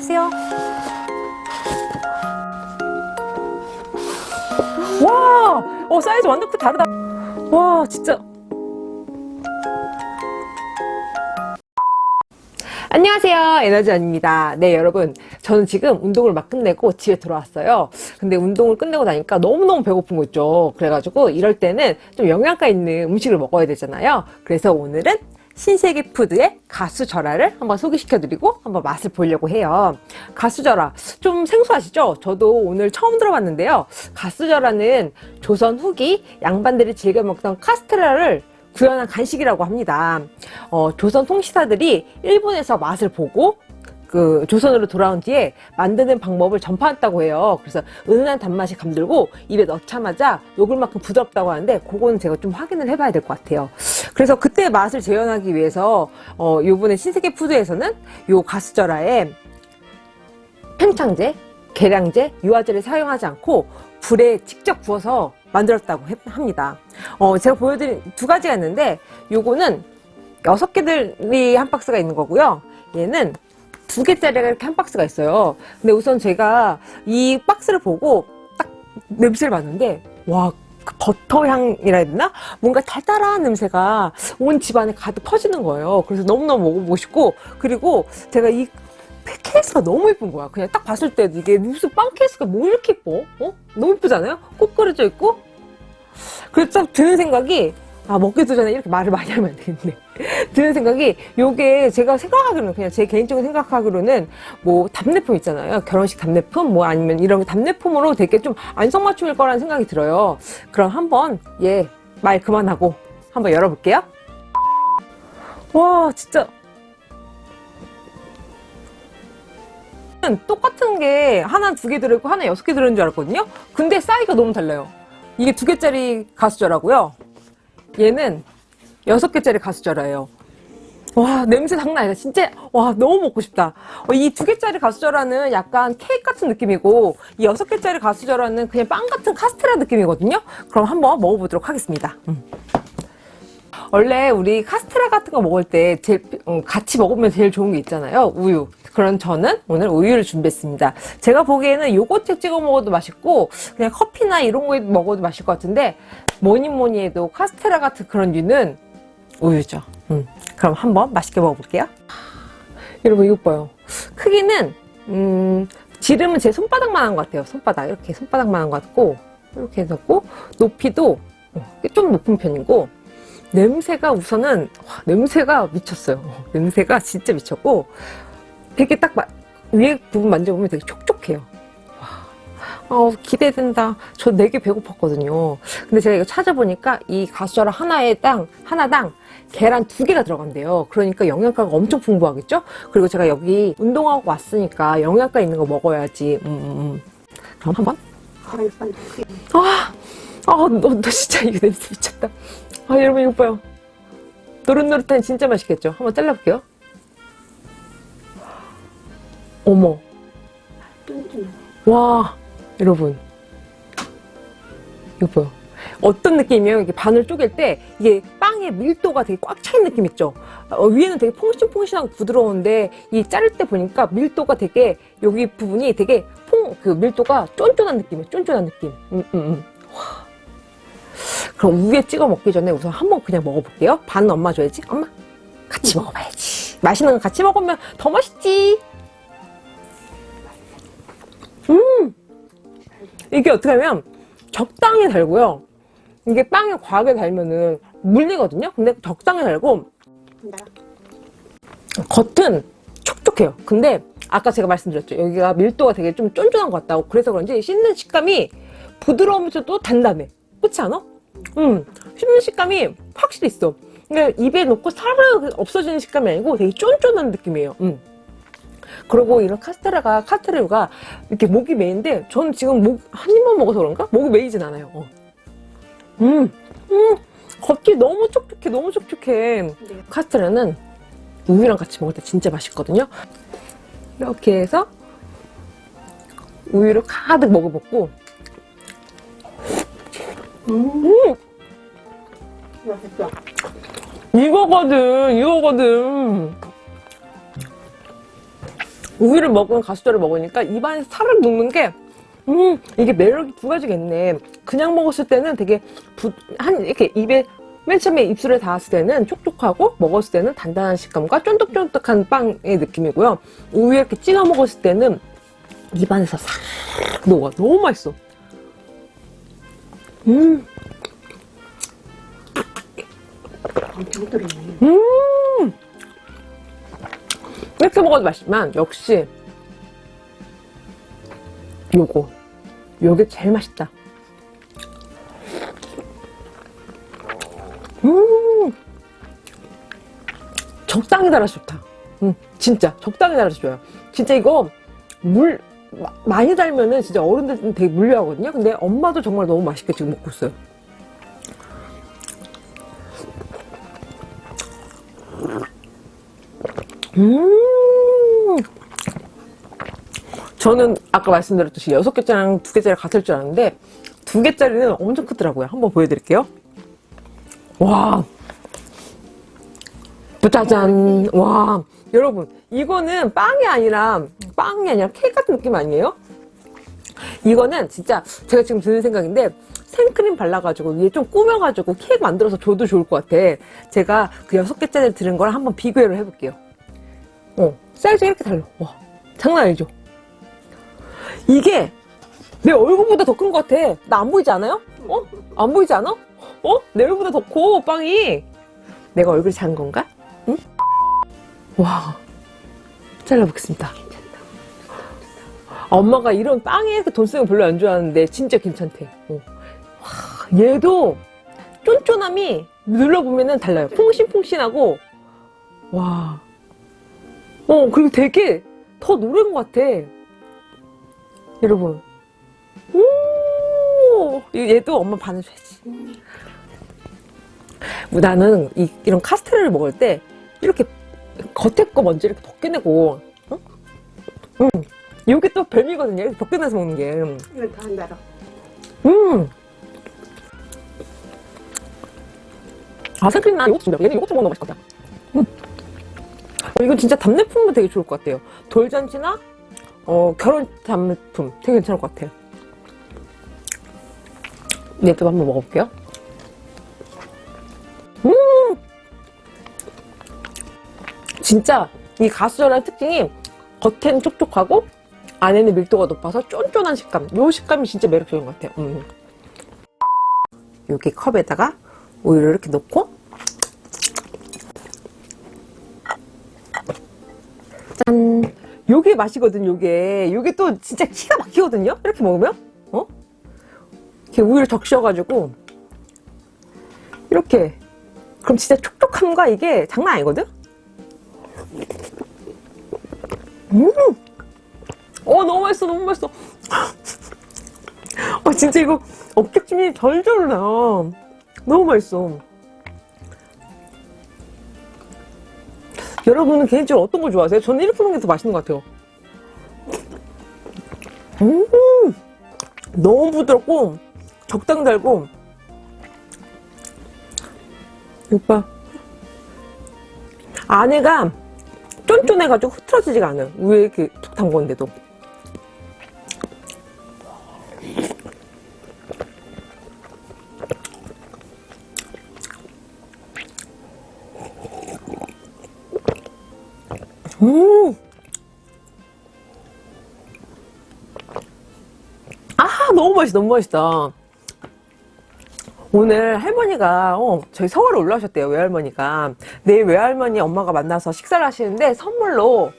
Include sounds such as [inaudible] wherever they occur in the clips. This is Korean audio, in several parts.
켜세요. 와, 어 사이즈 완전 크 다르다. 와, 진짜. 안녕하세요 에너지원입니다 네 여러분 저는 지금 운동을 막 끝내고 집에 들어왔어요 근데 운동을 끝내고 나니까 너무너무 배고픈 거 있죠 그래가지고 이럴 때는 좀 영양가 있는 음식을 먹어야 되잖아요 그래서 오늘은 신세계 푸드의 가수절화를 한번 소개시켜 드리고 한번 맛을 보려고 해요 가수절화 좀 생소하시죠? 저도 오늘 처음 들어봤는데요 가수절화는 조선 후기 양반들이 즐겨 먹던 카스테라를 구현한 간식이라고 합니다. 어, 조선 통치사들이 일본에서 맛을 보고 그 조선으로 돌아온 뒤에 만드는 방법을 전파했다고 해요. 그래서 은은한 단맛이 감들고 입에 넣자마자 녹을 만큼 부드럽다고 하는데 그거는 제가 좀 확인을 해봐야 될 것 같아요. 그래서 그때 맛을 재현하기 위해서 어, 요번에 신세계 푸드에서는 요 가스절하에 팽창제, 계량제, 유화제를 사용하지 않고 불에 직접 구워서 만들었다고 합니다. 어, 제가 보여드린 두 가지가 있는데 요거는 여섯 개들이 한 박스가 있는 거고요. 얘는 두 개짜리가 이렇게 한 박스가 있어요. 근데 우선 제가 이 박스를 보고 딱 냄새를 맡는데 와, 그 버터 향이라 해야 되나? 뭔가 달달한 냄새가 온 집안에 가득 퍼지는 거예요. 그래서 너무너무 먹어보고 싶고 그리고 제가 이 케이스가 너무 예쁜 거야. 그냥 딱 봤을 때 이게 무슨 빵 케이스가 뭐 이렇게 예뻐? 어? 너무 예쁘잖아요? 꽃 그려져 있고. 그래서 딱 드는 생각이 아 먹기도 전에 이렇게 말을 많이 하면 안 되겠네. [laughs] 드는 생각이 요게 제가 생각하기로는 그냥 제 개인적인 생각하기로는 뭐 답례품 있잖아요. 결혼식 답례품 뭐 아니면 이런 답례품으로 되게 좀 안성맞춤일 거라는 생각이 들어요. 그럼 한번 예 말 그만하고 한번 열어볼게요. 와 진짜 똑같은 게 하나 두 개 들어있고 하나 여섯 개 들어있는 줄 알았거든요 근데 사이즈가 너무 달라요 이게 두 개짜리 가수저라고요 얘는 여섯 개짜리 가수저라예요. 와 냄새 장난 아니다. 진짜 와 너무 먹고 싶다. 어, 이두 개짜리 가수저라는 약간 케이크 같은 느낌이고 이 여섯 개짜리 가수저라는 그냥 빵 같은 카스테라 느낌이거든요? 그럼 한번 먹어보도록 하겠습니다. 음. 원래 우리 카스테라 같은 거 먹을 때 제일, 음, 같이 먹으면 제일 좋은 게 있잖아요. 우유. 그런 저는 오늘 우유를 준비했습니다. 제가 보기에는 요거트 찍어 먹어도 맛있고 그냥 커피나 이런 거 먹어도 맛있을 것 같은데 뭐니 뭐니 해도 카스테라 같은 그런 류는 우유죠. 음, 그럼 한번 맛있게 먹어볼게요. 여러분 이거 봐요. 크기는 음, 지름은 제 손바닥만 한 것 같아요. 손바닥. 이렇게 손바닥만 한 것 같고 이렇게 해갖고 높이도 어, 좀 높은 편이고 냄새가 우선은 와, 냄새가 미쳤어요. [laughs] 냄새가 진짜 미쳤고 되게 딱 마, 위에 부분 만져보면 되게 촉촉해요. 와, 어, 기대된다. 저 되게 배고팠거든요. 근데 제가 이거 찾아보니까 이 가수저라 하나에 땅 하나당 계란 두 개가 들어간대요. 그러니까 영양가가 엄청 풍부하겠죠? 그리고 제가 여기 운동하고 왔으니까 영양가 있는 거 먹어야지. 음, 음. 음. 그럼 한번? 아, 아, 너, 너 진짜 이거 냄새 미쳤다. 아 여러분 이거 봐요. 노릇노릇한 진짜 맛있겠죠? 한번 잘라볼게요. 어머. 와 여러분. 이거 봐요. 어떤 느낌이에요? 이게 반을 쪼갤 때 이게 빵의 밀도가 되게 꽉 차인 느낌 있죠? 어, 위에는 되게 퐁신퐁신하고 부드러운데 이 자를 때 보니까 밀도가 되게 여기 부분이 되게 퐁 그 밀도가 쫀쫀한 느낌이에요. 쫀쫀한 느낌. 음, 음, 음. 그럼 우유에 찍어 먹기 전에 우선 한번 그냥 먹어볼게요. 반은 엄마 줘야지. 엄마 같이 먹어봐야지. 맛있는 거 같이 먹으면 더 맛있지. 음! 이게 어떻게 하면 적당히 달고요. 이게 빵에 과하게 달면은 물리거든요. 근데 적당히 달고 겉은 촉촉해요. 근데 아까 제가 말씀드렸죠. 여기가 밀도가 되게 좀 쫀쫀한 것 같다고 그래서 그런지 씹는 식감이 부드러우면서도 단단해. 그렇지 않아? 음, 씹는 식감이 확실히 있어 그러니까 입에 넣고 사르르 없어지는 식감이 아니고 되게 쫀쫀한 느낌이에요 음. 그리고 이런 카스테라가 카스테라가 이렇게 목이 메인데 저는 지금 목 한 입만 먹어서 그런가? 목이 메이진 않아요 어. 음, 음, 겉이 너무 촉촉해 너무 촉촉해 네. 카스테라는 우유랑 같이 먹을 때 진짜 맛있거든요 이렇게 해서 우유를 가득 먹어먹고 음. 맛있다. 이거거든, 이거거든. 우유를 먹은 가수저를 먹으니까 입안에 살을 녹는 게 음, 이게 매력이 두 가지가 있네. 그냥 먹었을 때는 되게 부, 한, 이렇게 입에, 맨 처음에 입술에 닿았을 때는 촉촉하고, 먹었을 때는 단단한 식감과 쫀득쫀득한 빵의 느낌이고요. 우유에 이렇게 찍어 먹었을 때는 입안에서 싹 녹아. 너무 맛있어. 음. 음! 이렇게 먹어도 맛있지만, 역시, 요거. 요게 제일 맛있다. 음! 적당히 달아서 좋다. 음, 진짜. 적당히 달아서 좋아요. 진짜 이거, 물, 마- 많이 달면은 진짜 어른들은 되게 물려하거든요. 근데 엄마도 정말 너무 맛있게 지금 먹고 있어요. 음. 저는 아까 말씀드렸듯이 여섯 개짜리랑 두 개짜리 같을 줄 알았는데 두 개짜리는 엄청 크더라고요. 한번 보여드릴게요. 와. 짜잔. 와. 여러분, 이거는 빵이 아니라, 빵이 아니라 케이크 같은 느낌 아니에요? 이거는 진짜 제가 지금 드는 생각인데 생크림 발라가지고 위에 좀 꾸며가지고 케이크 만들어서 줘도 좋을 것 같아. 제가 그 여섯 개짜리 들은 거랑 한번 비교를 해볼게요. 어, 사이즈가 이렇게 달라. 와, 장난 아니죠? 이게 내 얼굴보다 더 큰 것 같아. 나 안 보이지 않아요? 어? 안 보이지 않아? 어? 내 얼굴보다 더 커, 빵이. 내가 얼굴이 작은 건가? 응? 와, 잘라보겠습니다. 엄마가 이런 빵에 돈 쓰는 거 별로 안 좋아하는데 진짜 괜찮대. 어. 와, 얘도 쫀쫀함이 눌러보면 은 달라요. 풍신풍신하고 와. 어 그리고 되게 더 노란 것 같아. 여러분. 오 얘도 엄마 반해줘야지. 뭐 나는 이, 이런 카스테라를 먹을 때 이렇게 겉에 거 먼저 이렇게 벗겨내고 응? 응. 이게 또 별미거든요. 이렇게 벗겨내서 먹는 게. 이건 더안 달아. 음. 아, 생크림 나 이것도 준비해. 얘는 좀 먹으면 같아. 음. 어, 이건 진짜 답례품도 되게 좋을 것 같아요. 돌잔치나, 어, 결혼 답례품 되게 괜찮을 것 같아요. 얘도 한번 먹어볼게요. 진짜 이 가수전의 특징이 겉에는 촉촉하고 안에는 밀도가 높아서 쫀쫀한 식감. 요 식감이 진짜 매력적인 것 같아요. 음. 여기 컵에다가 우유를 이렇게 넣고 짠. 요게 맛이거든, 요게. 요게 또 진짜 기가 막히거든요? 이렇게 먹으면? 어? 이렇게 우유를 적셔가지고 이렇게. 그럼 진짜 촉촉함과 이게 장난 아니거든? 음! 어 너무 맛있어 너무 맛있어 어 진짜 이거 어깨춤이 절절 나 너무 맛있어 여러분은 개인적으로 어떤 거 좋아하세요? 저는 이렇게 먹는 게 더 맛있는 것 같아요 음 너무 부드럽고 적당 달고 오빠 안에가 쫀쫀해가지고 흐트러지지가 않아요. 위에 이렇게 툭 담궜는데도. 음! 아, 너무 맛있다, 너무 맛있다. 오늘 할머니가 어, 저희 서울에 올라오셨대요 외할머니가. 내일 외할머니 엄마가 만나서 식사를 하시는데 선물로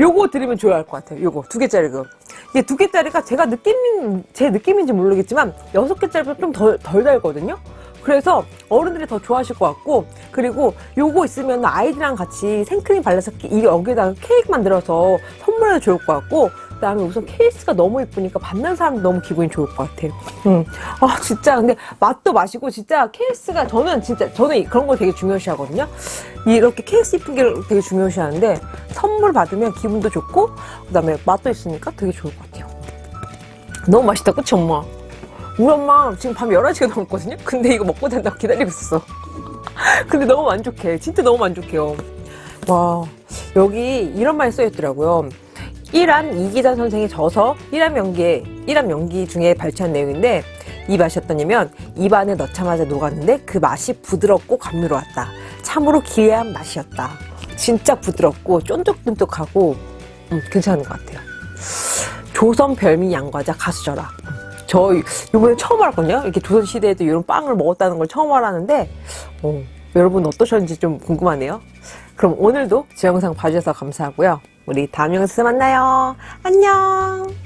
요거 드리면 좋아할 것 같아요 요거. 두 개짜리 그. 이게 두 개짜리가 제가 느낌 제 느낌인지 모르겠지만 여섯 개짜리보다 좀덜 덜 달거든요? 그래서 어른들이 더 좋아하실 것 같고 그리고 요거 있으면 아이들이랑 같이 생크림 발라서 이 여기다가 케이크 만들어서 선물해도 좋을 것 같고 그다음에 우선 케이스가 너무 예쁘니까 받는 사람도 너무 기분이 좋을 것 같아. 음. 아 진짜 근데 맛도 맛이고 진짜 케이스가 저는 진짜 저는 그런 거 되게 중요시하거든요. 이렇게 케이스 예쁜 게 되게 중요시하는데 선물 받으면 기분도 좋고 그다음에 맛도 있으니까 되게 좋을 것 같아요. 너무 맛있다, 그치 엄마? 우리 엄마 지금 밤 11시가 넘었거든요? 근데 이거 먹고 잔다고 기다리고 있었어. [laughs] 근데 너무 만족해. 진짜 너무 만족해요. 와, 여기 이런 말이 써있더라고요. 이란 이기자 선생의 저서 이란 연기에 이란 연기 중에 발췌한 내용인데 이 맛이 어떠냐면 입안에 넣자마자 녹았는데 그 맛이 부드럽고 감미로웠다. 참으로 기괴한 맛이었다. 진짜 부드럽고 쫀득쫀득하고 음, 괜찮은 것 같아요. 조선 별미 양과자 가수저라. 저 이번에 처음 알았거든요. 이렇게 조선 시대에도 이런 빵을 먹었다는 걸 처음 알았는데 어, 여러분 어떠셨는지 좀 궁금하네요. 그럼 오늘도 제 영상 봐주셔서 감사하고요. 우리 다음 영상에서 만나요. 안녕.